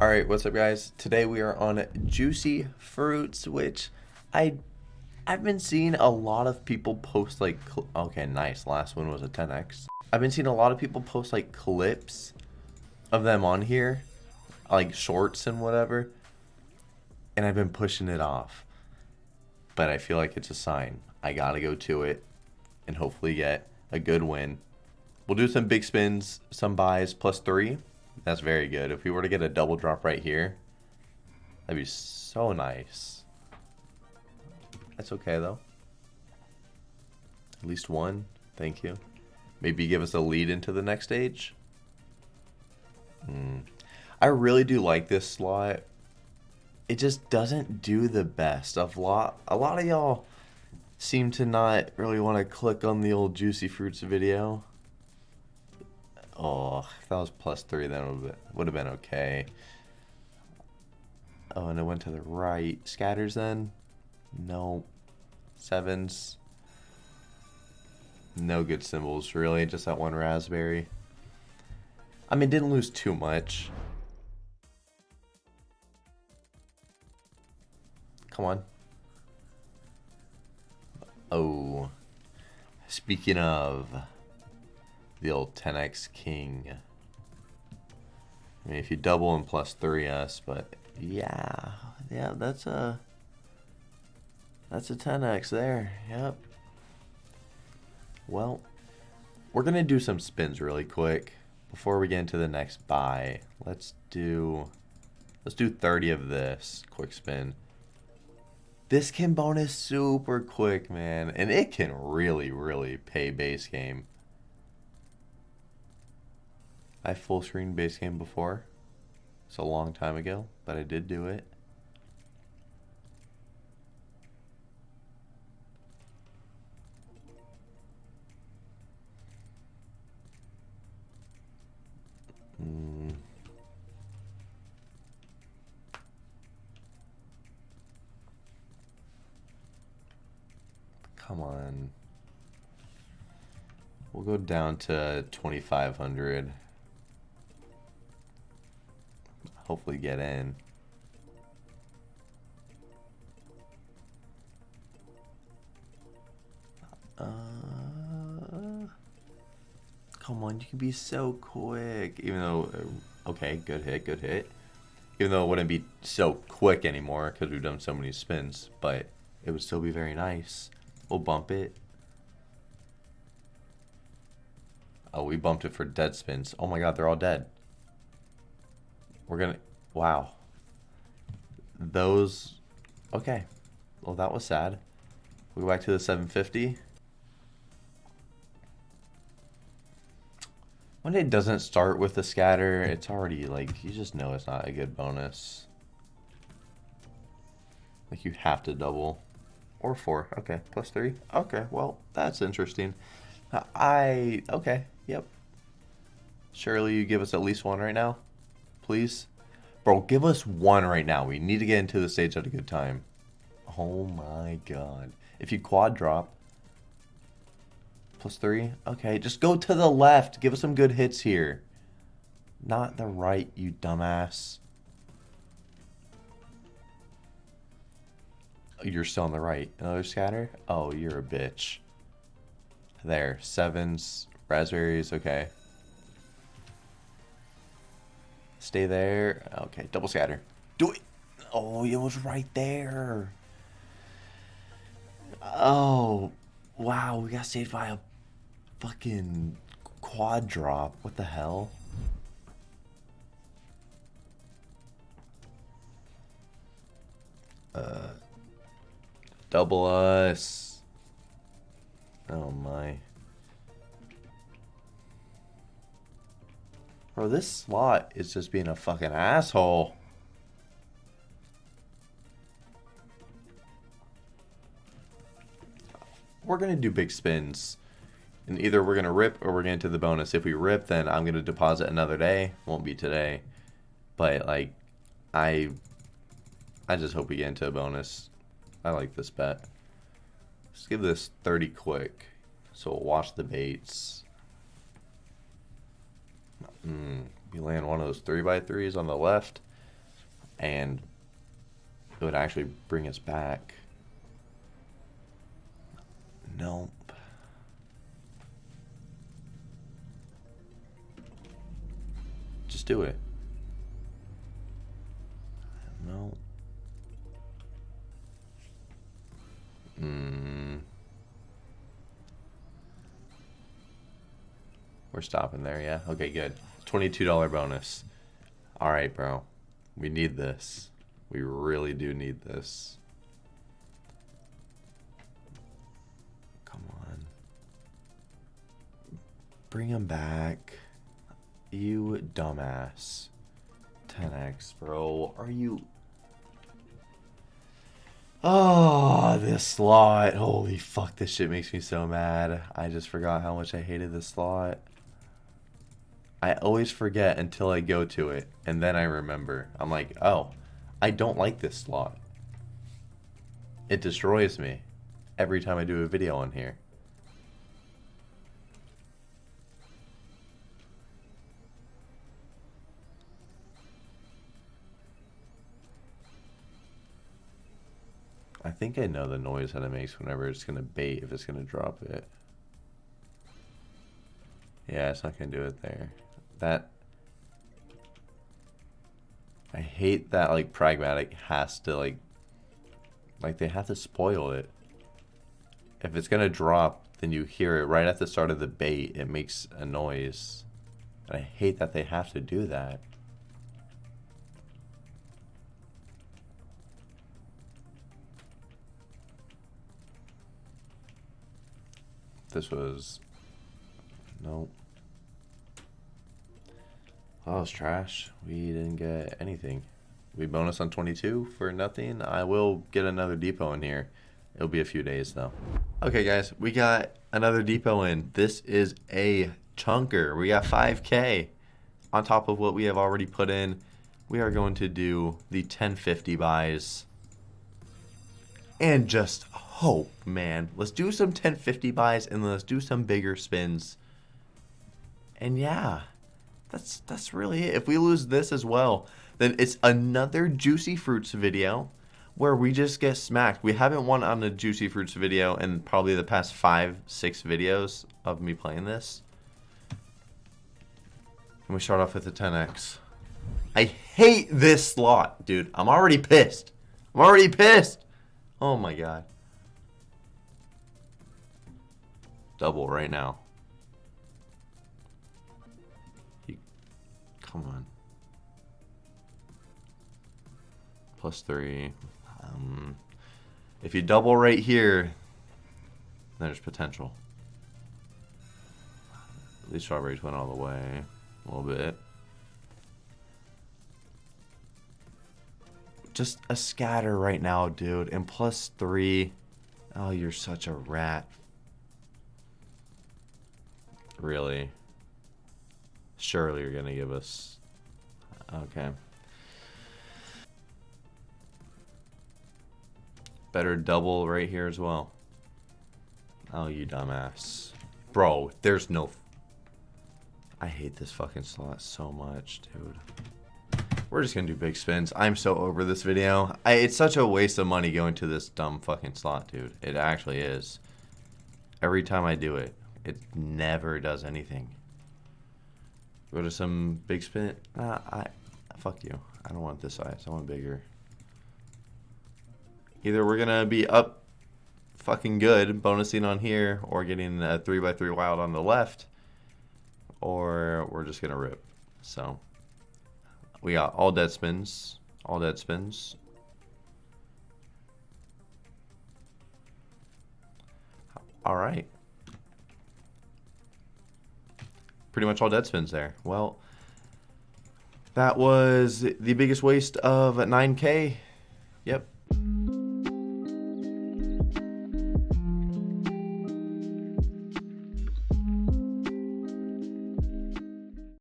Alright, what's up guys? Today we are on Juicy Fruits, which I, I've been seeing a lot of people post like, okay, nice, last one was a 10x. I've been seeing a lot of people post like clips of them on here, like shorts and whatever, and I've been pushing it off. But I feel like it's a sign. I gotta go to it and hopefully get a good win. We'll do some big spins, some buys, plus three. That's very good. If we were to get a double drop right here, that'd be so nice. That's okay, though. At least one. Thank you. Maybe give us a lead into the next stage. Hmm. I really do like this slot. It just doesn't do the best. A lot, a lot of y'all seem to not really want to click on the old Juicy Fruits video. Oh, if that was plus three, then it would have been okay. Oh, and it went to the right. Scatters then? No. Sevens. No good symbols, really. Just that one raspberry. I mean, didn't lose too much. Come on. Oh. Speaking of the old 10x king. I mean, if you double and plus 3s, but yeah, yeah, that's a, that's a 10x there, yep. Well, we're to do some spins really quick before we get into the next buy. Let's do, let's do 30 of this quick spin. This can bonus super quick, man, and it can really, really pay base game. I full screened base game before. It's a long time ago, but I did do it. Mm. Come on. We'll go down to 2500. Hopefully get in. Uh, come on, you can be so quick. Even though, uh, okay, good hit, good hit. Even though it wouldn't be so quick anymore because we've done so many spins, but it would still be very nice. We'll bump it. Oh, we bumped it for dead spins. Oh my god, they're all dead. We're gonna, wow. Those, okay. Well, that was sad. We go back to the 750. When it doesn't start with the scatter, it's already like, you just know it's not a good bonus. Like you have to double. Or four. Okay. Plus three. Okay. Well, that's interesting. I, okay. Yep. Surely you give us at least one right now please? Bro, give us one right now. We need to get into the stage at a good time. Oh my god. If you quad drop, plus three? Okay, just go to the left. Give us some good hits here. Not the right, you dumbass. You're still on the right. Another scatter? Oh, you're a bitch. There. Sevens. Raspberries. Okay. Stay there. Okay, double scatter. Do it. Oh, it was right there. Oh, wow. We got saved by a fucking quad drop. What the hell? Uh, double us. Oh my. Bro, this slot is just being a fucking asshole. We're going to do big spins. And either we're going to rip or we're going to the bonus. If we rip, then I'm going to deposit another day. Won't be today. But, like, I I just hope we get into a bonus. I like this bet. Let's give this 30 quick. So we'll watch the baits. Mm, you land one of those 3 by 3s on the left. and it would actually bring us back. Nope. Just do it. We're stopping there, yeah? Okay, good. $22 bonus. All right, bro. We need this. We really do need this. Come on. Bring him back. You dumbass. 10x, bro. Are you... Oh, this slot. Holy fuck, this shit makes me so mad. I just forgot how much I hated this slot. I always forget until I go to it, and then I remember. I'm like, oh, I don't like this slot. It destroys me every time I do a video on here. I think I know the noise that it makes whenever it's going to bait, if it's going to drop it. Yeah, it's not going to do it there. That... I hate that, like, Pragmatic has to, like... Like, they have to spoil it. If it's to drop, then you hear it right at the start of the bait. It makes a noise. And I hate that they have to do that. This was... Nope. Oh, it was trash. We didn't get anything. We bonus on 22 for nothing. I will get another depot in here. It'll be a few days though. Okay guys, we got another depot in. This is a chunker. We got 5k on top of what we have already put in. We are going to do the 1050 buys and just hope, man. Let's do some 1050 buys and let's do some bigger spins. And yeah, that's that's really it. If we lose this as well, then it's another Juicy Fruits video where we just get smacked. We haven't won on a Juicy Fruits video in probably the past five, six videos of me playing this. And we start off with the 10x. I hate this slot, dude. I'm already pissed. I'm already pissed. Oh my god. Double right now. Plus three. Um, if you double right here, there's potential. These strawberries went all the way. A little bit. Just a scatter right now, dude. And plus three. Oh, you're such a rat. Really? Surely you're going to give us... Okay. Better double right here as well. Oh, you dumbass. Bro, there's no... I hate this fucking slot so much, dude. We're just gonna do big spins. I'm so over this video. I, it's such a waste of money going to this dumb fucking slot, dude. It actually is. Every time I do it, it never does anything. Go to some big spin. Nah, I, fuck you. I don't want this size. I want bigger. Either we're gonna be up fucking good, bonusing on here, or getting a 3x3 wild on the left, or we're just gonna rip. So. We got all dead spins. All dead spins. All right. Pretty much all dead spins there. Well, that was the biggest waste of 9k. Yep.